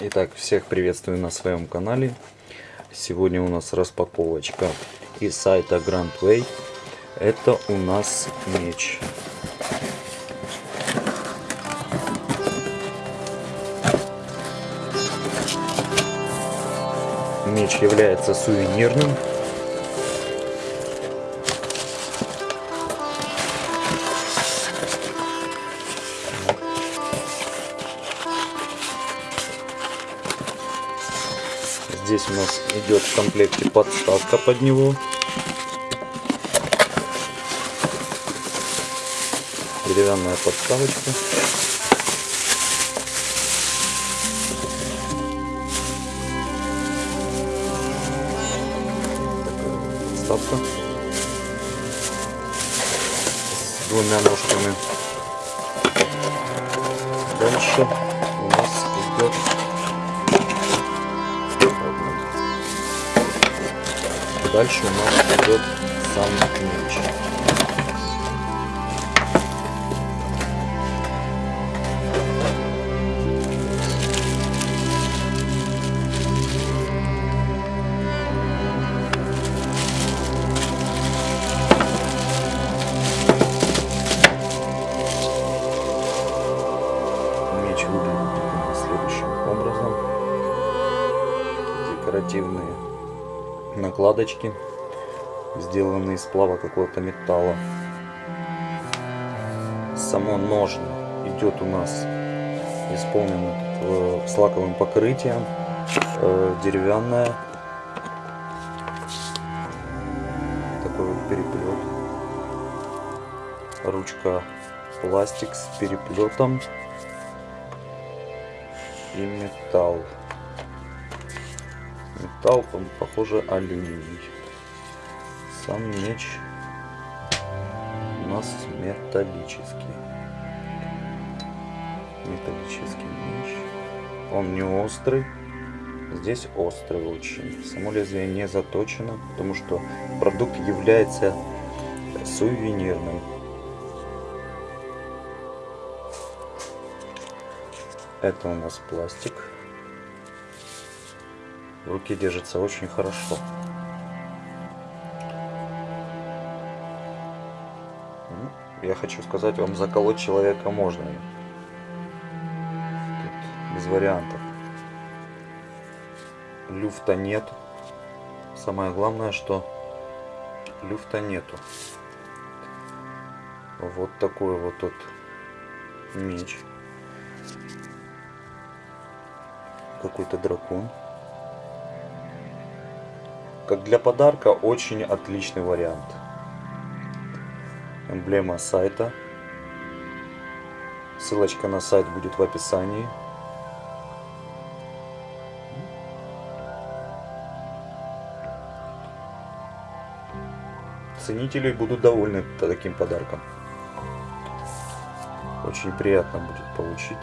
Итак, всех приветствую на своем канале. Сегодня у нас распаковочка из сайта Grand Way. Это у нас меч. Меч является сувенирным. Здесь у нас идет в комплекте подставка под него. Деревянная подставочка. Подставка. С двумя ножками. Дальше у нас идет Дальше у нас идет сам меч. Выглядит следующим образом. Декоративные накладочки, сделанные из сплава какого-то металла. Само ножно идет у нас исполнено э, с лаковым покрытием, э, деревянное. Такой вот переплет. Ручка пластик с переплетом и металл. Металл, похоже, алюминий. Сам меч у нас металлический. Металлический меч. Он не острый. Здесь острый очень. Само лезвие не заточено, потому что продукт является сувенирным. Это у нас пластик. В руке держится очень хорошо. Я хочу сказать вам, заколоть человека можно. Тут без вариантов. Люфта нет. Самое главное, что люфта нету. Вот такой вот тот меч. Какой-то дракон. Как для подарка очень отличный вариант. Эмблема сайта. Ссылочка на сайт будет в описании. Ценители будут довольны таким подарком. Очень приятно будет получить.